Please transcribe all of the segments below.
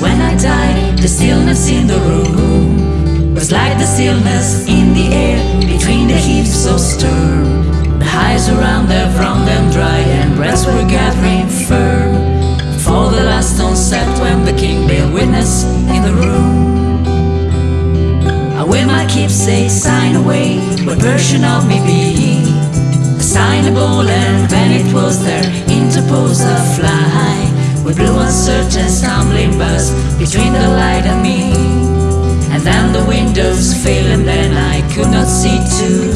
When I died, the stillness in the room was like the stillness in the air between the heaps so stern. The highs around them from them dry and breaths were gathering firm. For the last stone set when the king bare witness in the room. I wear my keepsake sign away, what version of me be? Assignable and when With blue uncertain stumbling buzz between the light and me. And then the windows fail and then I could not see to see.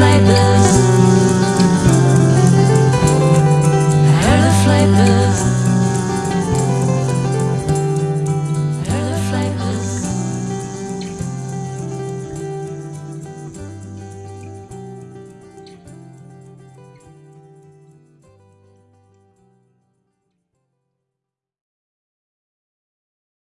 like